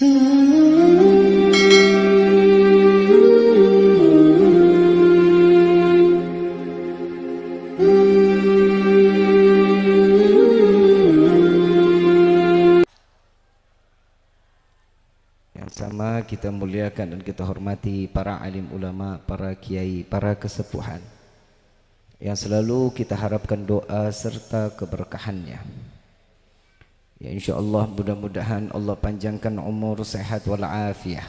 Sama kita muliakan dan kita hormati para alim ulama, para kiai, para kesepuhan yang selalu kita harapkan doa serta keberkahannya. Ya insyaallah mudah-mudahan Allah panjangkan umur sehat wal afiah.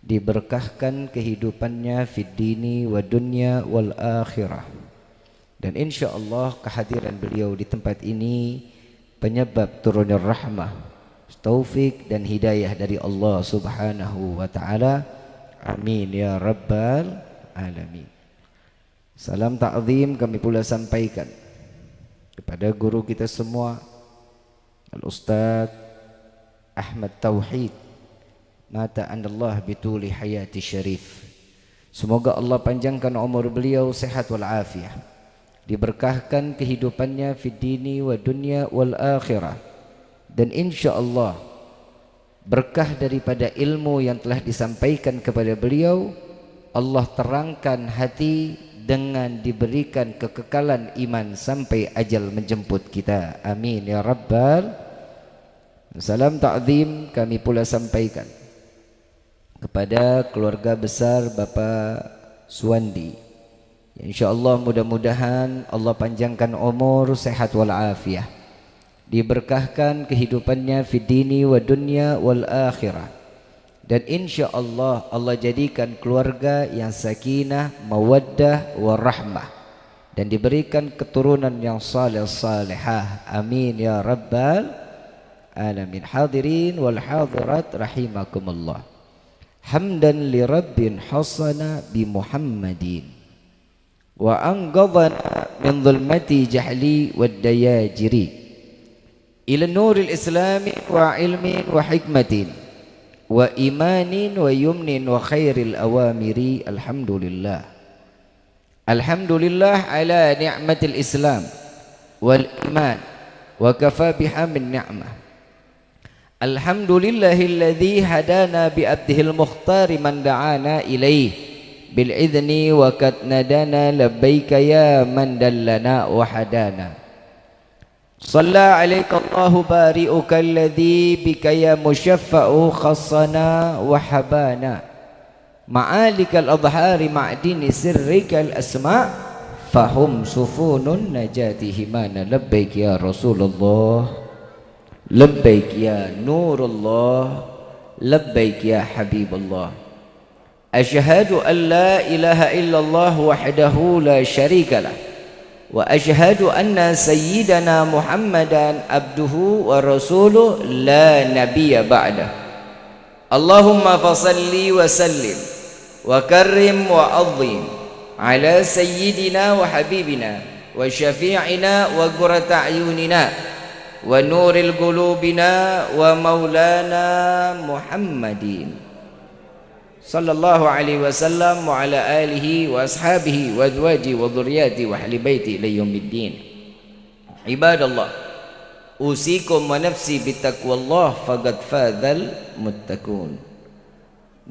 Diberkahkan kehidupannya fid dini wa dunya wal akhirah. Dan insyaallah kehadiran beliau di tempat ini penyebab turunnya rahmah taufik dan hidayah dari Allah Subhanahu wa taala. Amin ya rabbal alamin. Salam ta'zim kami pula sampaikan kepada guru kita semua Al-Ustaz Ahmad Tauhid mata Allah bituli hayati syarif Semoga Allah panjangkan umur beliau sehat wal afiah diberkahkan kehidupannya fid dini wa dunya wal akhirah. Dan insya Allah berkah daripada ilmu yang telah disampaikan kepada beliau Allah terangkan hati dengan diberikan kekekalan iman sampai ajal menjemput kita. Amin ya rabbal salam ta'zim kami pula sampaikan kepada keluarga besar Bapak Suwandi. Insyaallah mudah-mudahan Allah panjangkan umur sehat wal afiah diberkahkan kehidupannya fi dini wa dunya wal akhirah. Dan insya Allah jadikan keluarga yang sakinah mawaddah warahmah. Dan diberikan keturunan yang saleh salihah amin ya rabbal alamin hadirin wal hadirat rahimakumullah hamdan li rabbin hasana bi muhammadin wa anqadhana min dhulmati jahli wad dayajiri إلى النور الإسلام وعلم وحكمة وإيمان ويمن وخير الأوامر الحمد لله الحمد لله على نعمة الإسلام والإيمان وكفى بها من نعمة الحمد لله الذي هدانا بأبده المختار من دعانا إليه بالإذن وقد ندانا لبيك يا من دلنا وحدانا صلى عليك الله بارئك الذي بك يا مشفع خصنا وحبانا معالك الأظهار معدن سرك الأسماء فهم سفون النجاة همانا لبيك يا رسول الله لبيك يا نور الله لبيك يا حبيب الله. أشهد أن لا إله إلا الله وحده لا شريك له وأشهد أن سيدنا محمدا عبده ورسوله لا نبي بعده. اللهم فصل وسلم وكرم وعظم على سيدنا وحبيبنا وشفيعنا وقرة أعيننا. ونور القلوبنا ومولانا محمد صلى الله عليه وسلم وعلى آله وأصحابه وأزواجه وذرياته وأهل بيته إلى يوم الدين. عباد الله أوصيكم ونفسي بتقوى الله فقد فاز المتقون.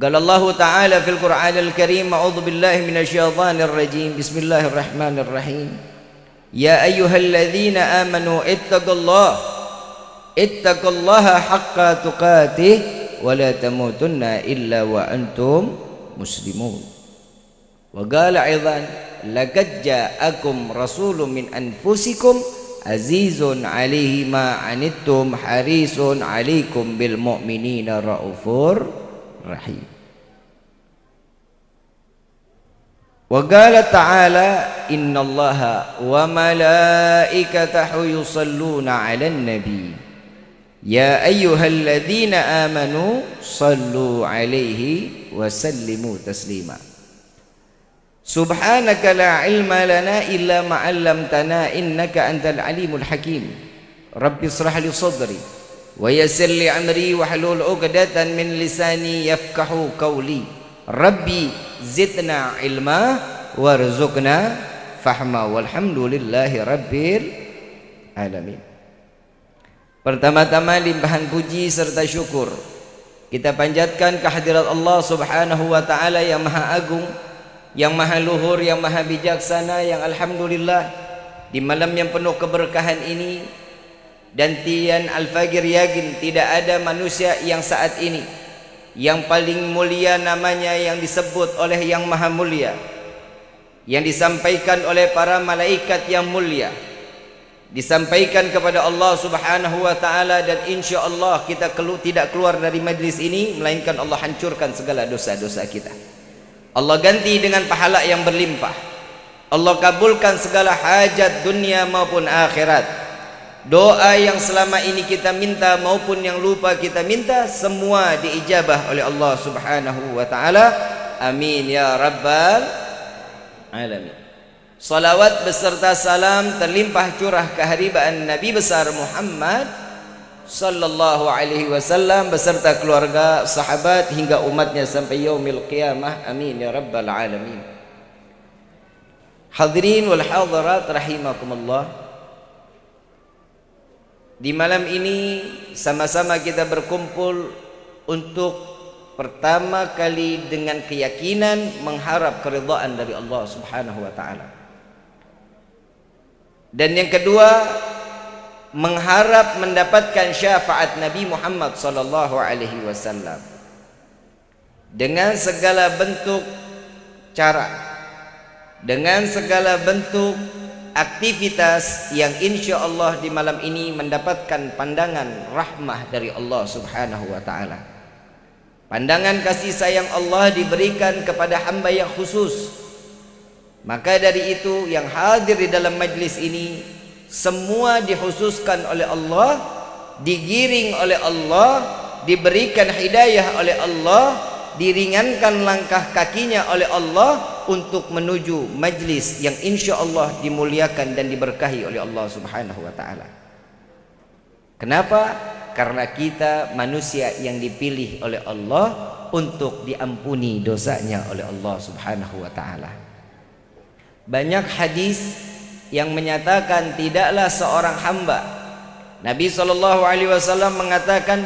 قال الله تعالى في القرآن الكريم أعوذ بالله من الشيطان الرجيم. بسم الله الرحمن الرحيم. يا أيها الذين آمنوا اتقوا الله اتقوا الله حق تقاته ولا تموتن إلا وأنتم مسلمون. وقال أيضا لقد جاءكم رسول من أنفسكم عزيز عليه ما عنتم حريص عليكم بالمؤمنين رؤوف رحيم. وقال تعالى إن الله وملائكته يصلون على النبي. يا أيها الذين آمنوا صلوا عليه وسلموا تسليما. سبحانك لا علم لنا إلا ما علمتنا إنك أنت العليم الحكيم. رب اشرح لي صدري ويسر لي أمري واحلل عقدة من لساني يفقه قولي. ربي زدنا علما وارزقنا fahma walhamdulillahi rabbil alamin. Pertama-tama limpahan puji serta syukur. Kita panjatkan kehadirat Allah subhanahu wa ta'ala yang maha agung yang maha luhur, yang maha bijaksana, yang alhamdulillah di malam yang penuh keberkahan ini dan tian al-fagir yakin tidak ada manusia yang saat ini yang paling mulia namanya yang disebut oleh yang maha mulia yang disampaikan oleh para malaikat yang mulia disampaikan kepada Allah Subhanahu wa taala dan insyaallah kita kelu tidak keluar dari majlis ini melainkan Allah hancurkan segala dosa-dosa kita. Allah ganti dengan pahala yang berlimpah. Allah kabulkan segala hajat dunia maupun akhirat. Doa yang selama ini kita minta maupun yang lupa kita minta semua diijabah oleh Allah Subhanahu wa taala. Amin ya rabbal alamin. Salawat beserta salam terlimpah curah keharibaan Nabi besar Muhammad sallallahu alaihi wasallam beserta keluarga, sahabat hingga umatnya sampai yaumil qiyamah. Amin ya rabbal alamin. Hadirin wal hadirat rahimakumullah. Di malam ini sama-sama kita berkumpul untuk pertama kali dengan keyakinan mengharap keridhaan dari Allah Subhanahu wa taala. Dan yang kedua mengharap mendapatkan syafaat Nabi Muhammad sallallahu alaihi wasallam dengan segala bentuk cara dengan segala bentuk aktivitas yang insya Allah di malam ini mendapatkan pandangan rahmah dari Allah subhanahu wa ta'ala pandangan kasih sayang Allah diberikan kepada hamba yang khusus maka dari itu yang hadir di dalam majlis ini semua dikhususkan oleh Allah, digiring oleh Allah, diberikan hidayah oleh Allah, diringankan langkah kakinya oleh Allah untuk menuju majlis yang insya Allah dimuliakan dan diberkahi oleh Allah Subhanahu wa taala. Kenapa? Karena kita manusia yang dipilih oleh Allah untuk diampuni dosanya oleh Allah Subhanahu wa taala. Banyak hadis yang menyatakan tidaklah seorang hamba Nabi sallallahu alaihi wasallam mengatakan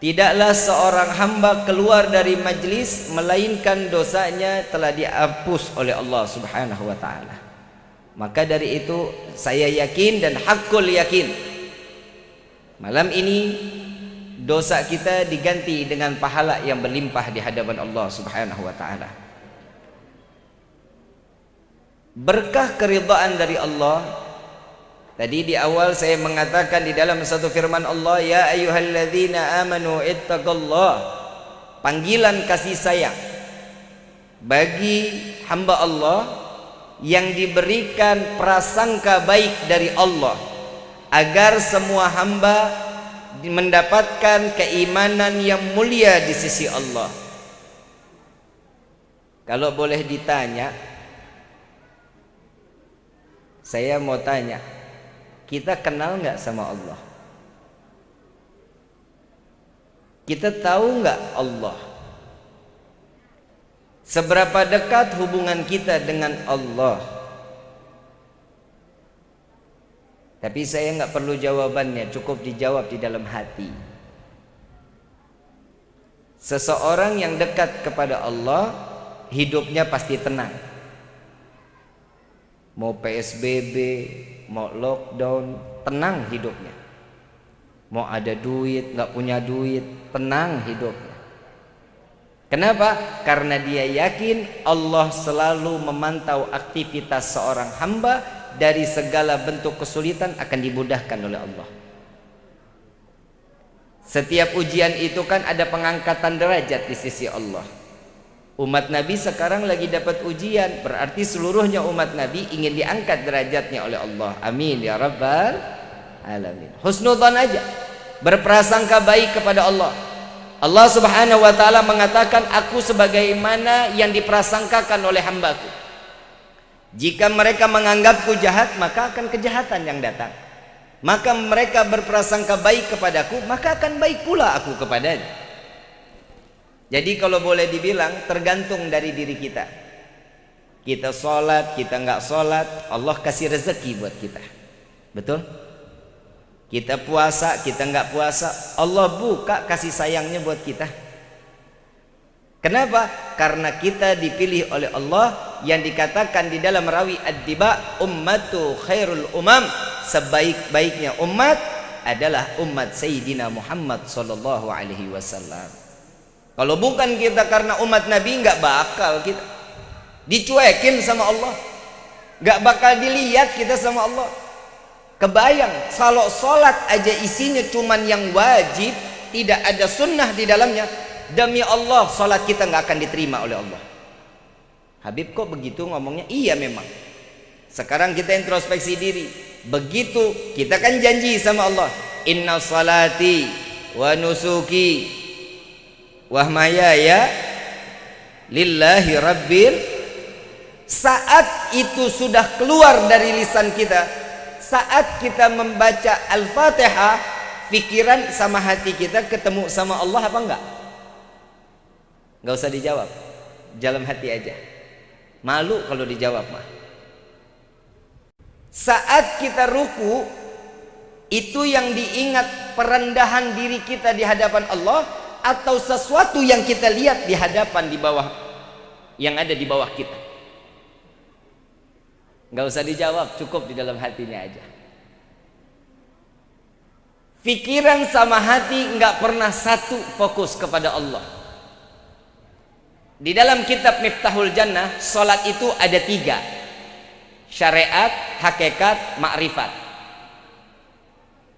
tidaklah seorang hamba keluar dari majlis melainkan dosanya telah dihapus oleh Allah Subhanahu wa taala. Maka dari itu saya yakin dan hakul yakin malam ini dosa kita diganti dengan pahala yang berlimpah di hadapan Allah Subhanahu wa taala. Berkah keridhaan dari Allah. Tadi di awal saya mengatakan di dalam satu firman Allah ya ayyuhalladzina amanu ittaqallah panggilan kasih sayang bagi hamba Allah yang diberikan prasangka baik dari Allah agar semua hamba mendapatkan keimanan yang mulia di sisi Allah kalau boleh ditanya saya mau tanya, kita kenal nggak sama Allah? Kita tahu nggak Allah? Seberapa dekat hubungan kita dengan Allah? Tapi saya nggak perlu jawabannya, cukup dijawab di dalam hati. Seseorang yang dekat kepada Allah, hidupnya pasti tenang mau PSBB, mau lockdown, tenang hidupnya. Mau ada duit, nggak punya duit, tenang hidupnya. Kenapa? Karena dia yakin Allah selalu memantau aktivitas seorang hamba dari segala bentuk kesulitan akan dimudahkan oleh Allah. Setiap ujian itu kan ada pengangkatan derajat di sisi Allah. Umat Nabi sekarang lagi dapat ujian Berarti seluruhnya umat Nabi ingin diangkat derajatnya oleh Allah. Amin ya Rabbal Alamin. Husnudzan aja. Berprasangka baik kepada Allah. Allah subhanahu wa ta'ala mengatakan Aku sebagaimana yang diprasangkakan oleh hambaku Jika mereka menganggapku jahat Maka akan kejahatan yang datang Maka mereka berprasangka baik kepadaku Maka akan baik pula aku kepadanya jadi kalau boleh dibilang tergantung dari diri kita. Kita sholat, kita nggak sholat, Allah kasih rezeki buat kita. Betul? kita puasa kita nggak puasa Allah buka kasih sayangnya buat kita kenapa karena kita dipilih oleh Allah yang dikatakan di dalam rawi ad-diba ummatu khairul umam. Sebaik-baiknya umat adalah umat Sayyidina Muhammad sallallahu alaihi wasallam. Kalau bukan kita karena umat Nabi nggak bakal kita dicuekin sama Allah. Nggak bakal dilihat kita sama Allah. Kebayang kalau sholat aja isinya cuman yang wajib tidak ada sunnah di dalamnya demi Allah sholat kita nggak akan diterima oleh Allah Habib kok begitu ngomongnya? Iya memang. Sekarang kita introspeksi diri. Begitu kita kan janji sama Allah. Inna salati wa nusuki wa ya lillahi rabbil saat itu sudah keluar dari lisan kita saat kita membaca Al-Fatihah pikiran sama hati kita ketemu sama Allah apa enggak? Enggak usah dijawab. Dalam hati aja malu kalau dijawab mah. Saat kita ruku itu yang diingat perendahan diri kita di hadapan Allah atau sesuatu yang kita lihat di hadapan di bawah yang ada di bawah kita? Nggak usah dijawab cukup di dalam hatinya aja. Pikiran sama hati nggak pernah satu fokus kepada Allah di dalam kitab Miftahul Jannah solat itu ada tiga syariat, hakikat, makrifat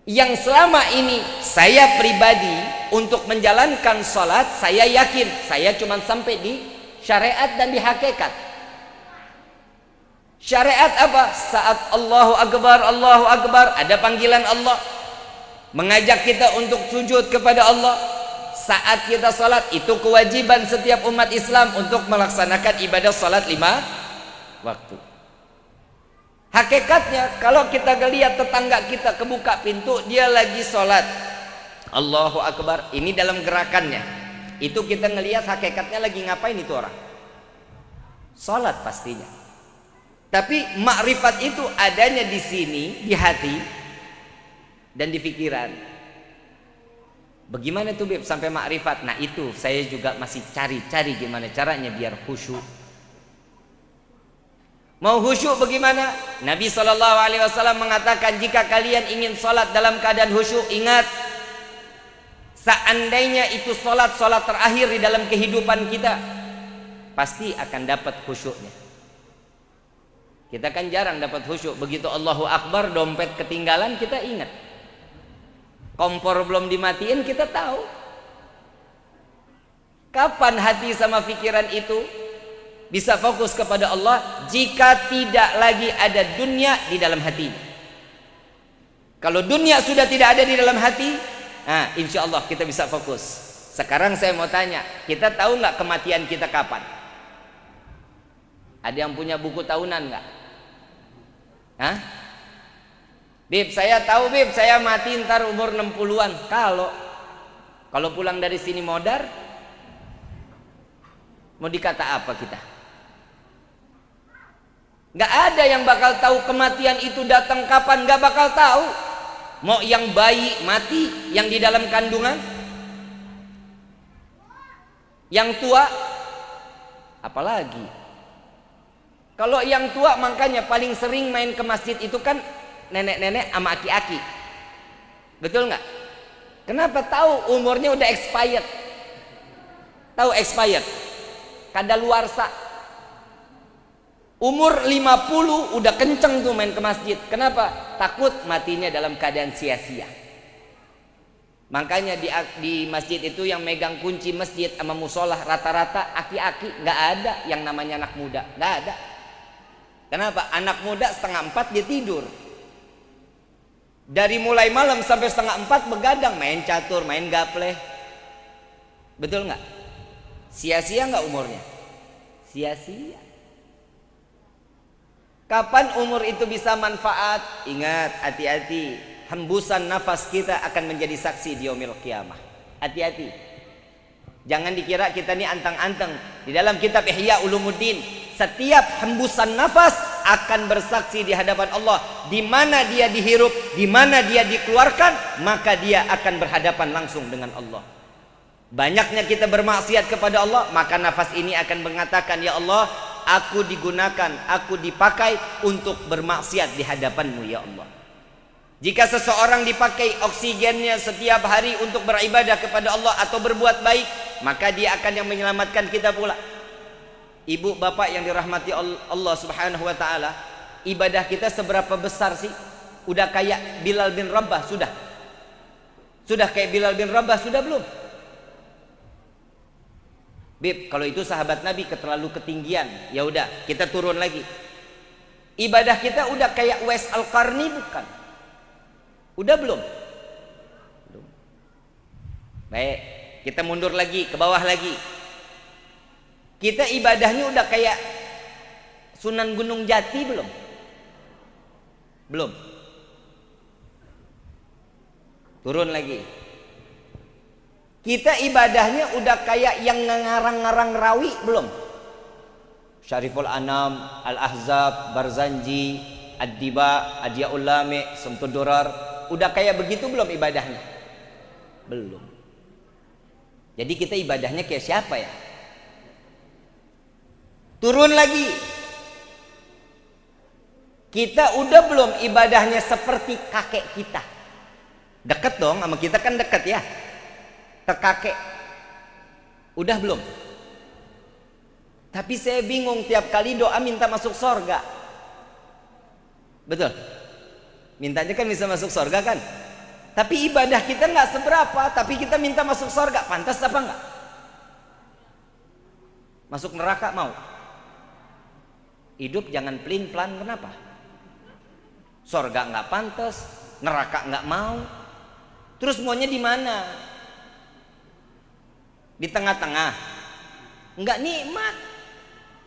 yang selama ini saya pribadi untuk menjalankan sholat saya yakin saya cuma sampai di syariat dan di hakikat Syariat apa? Saat Allahu Akbar, Allahu Akbar, ada panggilan Allah mengajak kita untuk sujud kepada Allah. Saat kita salat itu kewajiban setiap umat Islam untuk melaksanakan ibadah salat lima waktu. Hakikatnya kalau kita lihat tetangga kita kebuka pintu dia lagi salat. Allahu Akbar. Ini dalam gerakannya. Itu kita ngelihat hakikatnya lagi ngapain itu orang? Salat pastinya. Tapi makrifat itu adanya di sini, di hati dan di pikiran. Bagaimana Beb sampai makrifat? Nah itu saya juga masih cari-cari gimana caranya biar khusyuk. Mau khusyuk bagaimana? Nabi Shallallahu Alaihi Wasallam mengatakan jika kalian ingin sholat dalam keadaan khusyuk, ingat seandainya itu sholat sholat terakhir di dalam kehidupan kita, pasti akan dapat khusyuknya. Kita kan jarang dapat khusyuk. Begitu Allahu Akbar, dompet ketinggalan, kita ingat. Kompor belum dimatiin, kita tahu. Kapan hati sama pikiran itu bisa fokus kepada Allah jika tidak lagi ada dunia di dalam hati. Kalau dunia sudah tidak ada di dalam hati, nah, insya Allah kita bisa fokus. Sekarang saya mau tanya, kita tahu nggak kematian kita kapan? Ada yang punya buku tahunan nggak? Hah? Bib, saya tahu Bib, saya mati ntar umur 60-an. Kalau kalau pulang dari sini modar mau dikata apa kita? Gak ada yang bakal tahu kematian itu datang kapan, gak bakal tahu. Mau yang bayi mati, yang di dalam kandungan, yang tua, apalagi kalau yang tua makanya paling sering main ke masjid itu kan nenek-nenek sama aki-aki. Betul nggak? Kenapa tahu umurnya udah expired? Tahu expired? Kada luar sa. Umur 50 udah kenceng tuh main ke masjid. Kenapa? Takut matinya dalam keadaan sia-sia. Makanya di, di masjid itu yang megang kunci masjid sama musola rata-rata aki-aki nggak ada yang namanya anak muda nggak ada Kenapa? Anak muda setengah empat dia tidur. Dari mulai malam sampai setengah empat begadang main catur, main gaple. Betul nggak? Sia-sia nggak umurnya? Sia-sia. Kapan umur itu bisa manfaat? Ingat, hati-hati. Hembusan nafas kita akan menjadi saksi di yaumil kiamah. Hati-hati. Jangan dikira kita ini antang-anteng. Di dalam kitab Ihya Ulumuddin setiap hembusan nafas akan bersaksi di hadapan Allah di mana dia dihirup, di mana dia dikeluarkan, maka dia akan berhadapan langsung dengan Allah. Banyaknya kita bermaksiat kepada Allah, maka nafas ini akan mengatakan, "Ya Allah, aku digunakan, aku dipakai untuk bermaksiat di hadapanmu ya Allah." Jika seseorang dipakai oksigennya setiap hari untuk beribadah kepada Allah atau berbuat baik, maka dia akan yang menyelamatkan kita pula. Ibu bapak yang dirahmati Allah Subhanahu wa taala, ibadah kita seberapa besar sih? Udah kayak Bilal bin Rabah sudah? Sudah kayak Bilal bin Rabah sudah belum? Bib, kalau itu sahabat Nabi keterlalu ketinggian, ya udah, kita turun lagi. Ibadah kita udah kayak Wes Al-Qarni bukan? Udah? Belum. Baik, kita mundur lagi ke bawah lagi. Kita ibadahnya udah kayak Sunan Gunung Jati belum? Belum. Turun lagi. Kita ibadahnya udah kayak yang ngarang-ngarang rawi belum? Syariful Anam, Al-Ahzab, Barzanji, Ad-Diba, Lami, Semtudurar. Udah kayak begitu belum ibadahnya? Belum. Jadi kita ibadahnya kayak siapa ya? Turun lagi. Kita udah belum ibadahnya seperti kakek kita. Deket dong sama kita kan deket ya. Ke kakek. Udah belum? Tapi saya bingung tiap kali doa minta masuk sorga. Betul? Mintanya kan bisa masuk sorga kan? Tapi ibadah kita nggak seberapa, tapi kita minta masuk sorga. Pantas apa nggak? Masuk neraka mau? Hidup jangan pelin pelan kenapa? Sorga nggak pantas, neraka nggak mau. Terus maunya di mana? Di tengah-tengah. Nggak nikmat.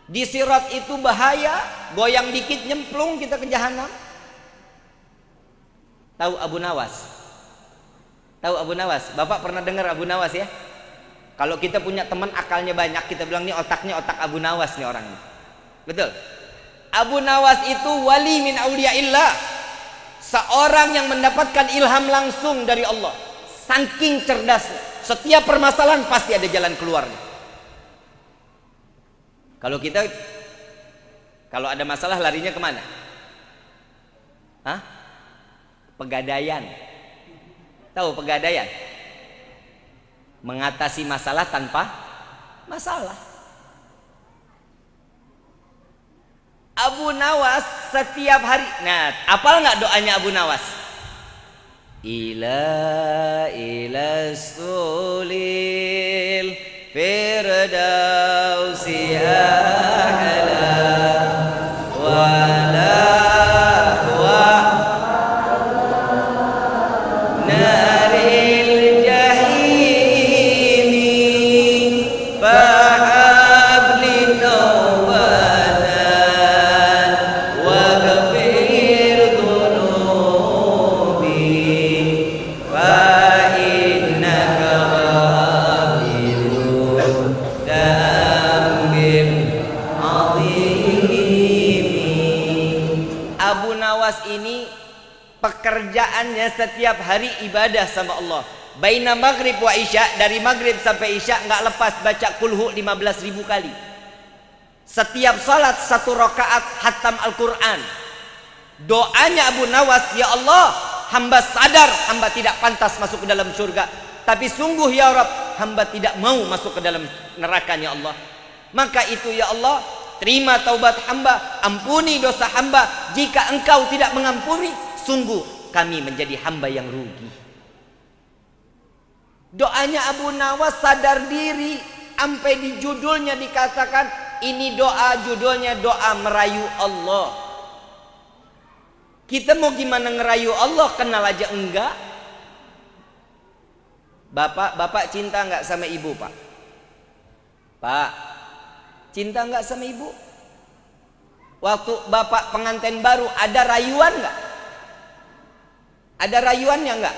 Di sirat itu bahaya, goyang dikit nyemplung kita ke jahanam. Tahu Abu Nawas? Tahu Abu Nawas? Bapak pernah dengar Abu Nawas ya? Kalau kita punya teman akalnya banyak, kita bilang nih otaknya otak Abu Nawas nih orangnya. Betul? Abu Nawas itu wali min auliyaillah. Seorang yang mendapatkan ilham langsung dari Allah. Saking cerdasnya. Setiap permasalahan pasti ada jalan keluarnya. Kalau kita kalau ada masalah larinya ke mana? Hah? Pegadaian. Tahu pegadaian? Mengatasi masalah tanpa masalah. Abu Nawas setiap hari. Nah, apal nggak doanya Abu Nawas? Ila ila sulil firdausi a'la wala wa naril pekerjaannya setiap hari ibadah sama Allah. Baina maghrib wa isya Dari maghrib sampai isya nggak lepas baca kulhu 15 ribu kali. Setiap salat satu rakaat hatam Al-Quran. Doanya Abu Nawas Ya Allah hamba sadar hamba tidak pantas masuk ke dalam surga Tapi sungguh ya Rabb hamba tidak mau masuk ke dalam nerakanya Allah. Maka itu ya Allah Terima taubat hamba Ampuni dosa hamba. Jika engkau tidak mengampuni Sungguh kami menjadi hamba yang rugi Doanya Abu Nawas sadar diri Sampai di judulnya dikatakan Ini doa judulnya doa merayu Allah Kita mau gimana ngerayu Allah Kenal aja enggak Bapak, bapak cinta nggak sama ibu pak? Pak, cinta nggak sama ibu? Waktu bapak pengantin baru ada rayuan nggak? Ada rayuannya nggak?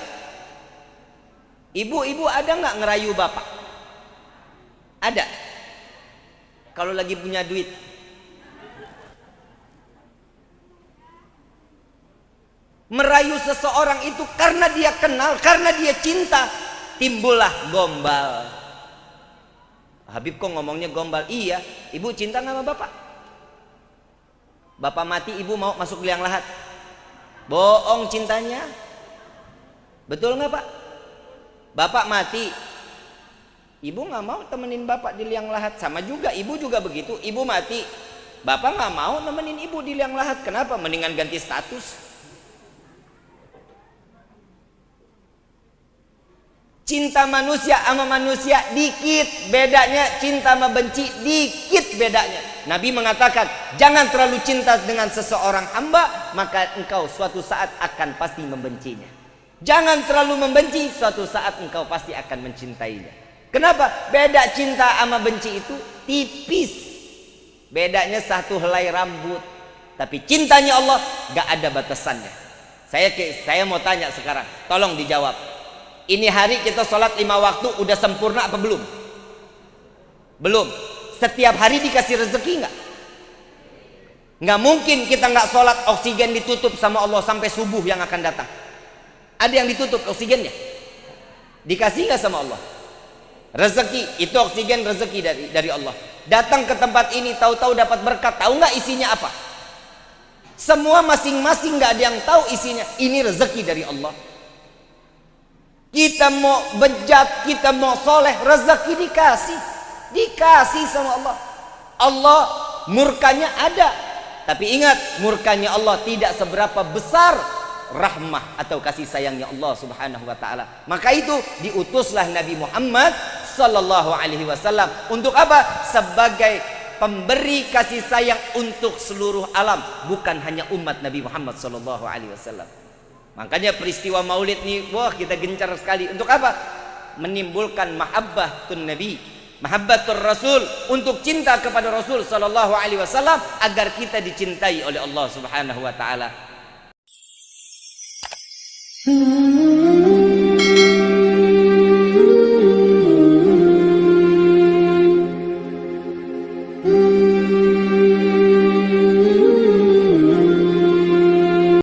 Ibu-ibu ada nggak ngerayu bapak? Ada. Kalau lagi punya duit. merayu seseorang itu karena dia kenal, karena dia cinta, timbullah gombal. Habib kok ngomongnya gombal? Iya, ibu cinta nggak sama bapak? Bapak mati, ibu mau masuk liang lahat? Bohong cintanya. Betul nggak pak? Bapak mati, ibu nggak mau temenin bapak di liang lahat. Sama juga, ibu juga begitu. Ibu mati, bapak nggak mau nemenin ibu di liang lahat. Kenapa? Mendingan ganti status. Cinta manusia sama manusia dikit bedanya, cinta sama benci dikit bedanya. Nabi mengatakan, jangan terlalu cinta dengan seseorang hamba, maka engkau suatu saat akan pasti membencinya. Jangan terlalu membenci, suatu saat engkau pasti akan mencintainya. Kenapa? Beda cinta sama benci itu tipis. Bedanya satu helai rambut. Tapi cintanya Allah gak ada batasannya. Saya saya mau tanya sekarang, tolong dijawab ini hari kita sholat lima waktu udah sempurna apa belum? Belum. Setiap hari dikasih rezeki nggak? Nggak mungkin kita nggak sholat oksigen ditutup sama Allah sampai subuh yang akan datang. Ada yang ditutup oksigennya? Dikasih nggak sama Allah? Rezeki itu oksigen rezeki dari dari Allah. Datang ke tempat ini tahu-tahu dapat berkat, tahu nggak isinya apa? Semua masing-masing nggak ada yang tahu isinya. Ini rezeki dari Allah. Kita mau bejat, kita mau soleh, rezeki dikasih. Dikasih sama Allah. Allah murkanya ada. Tapi ingat, murkanya Allah tidak seberapa besar rahmah atau kasih sayangnya Allah Subhanahu wa taala. Maka itu diutuslah Nabi Muhammad sallallahu alaihi wasallam untuk apa? Sebagai pemberi kasih sayang untuk seluruh alam, bukan hanya umat Nabi Muhammad sallallahu alaihi wasallam. Makanya peristiwa maulid ini wah kita gencar sekali. Untuk apa? Menimbulkan mahabbah tun Nabi, mahabbatur Rasul untuk cinta kepada Rasul sallallahu alaihi wasallam agar kita dicintai oleh Allah Subhanahu wa taala. Mm-hmm.